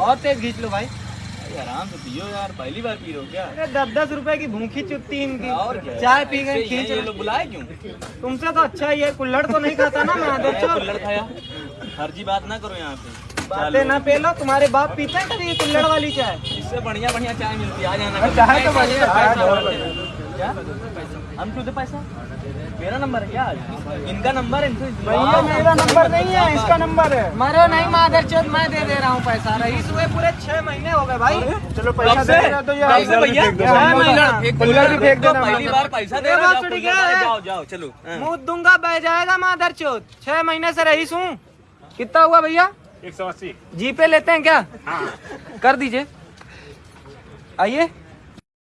और तेज खींच लो भाई। आराम से पियो यार पहली बार पी रहे हो क्या? अरे दस दस रुपए की भूखी चुपती इनकी। और क्या? चाय पी गए खींच। लोग बुलाए क्यों? तुमसे तो अच्छा ही है कुल्लड़ तो नहीं खाता ना मैं कुल्हड़ खाया। फर्जी बात ना करो यहाँ पे। बातें ना पे लो तुम्हारे बाप पीते हैं कभी ये कुल्हड़ वाली चाय। इससे बढ़िया बढ़िया चाय मिलती है आ जाना। चाय तो बढ़िया है, पैसा, तो पैसा। क्या हम तुझे पैसा? मेरा नंबर है क्या इनका नंबर है इनसे भैया मेरा नंबर नहीं है इसका नंबर है। मरो नहीं मादर चौथ मैं दे दे रहा हूँ पैसा। रईस हुए पूरे छह महीने हो गए भाई। चलो कब से? कब से भैया? तो देना पहली बार पैसा दे रहा बात जाओ, क्या है? जाओ जाओ चलो। हाँ। मुँह दूँगा बह जाएगा मादर चौथ। छह महीने से रईस हूँ। कितना हुआ भैया? एक सौ अस्सी। जी पे लेते हैं क्या? कर दीजिए। आइए।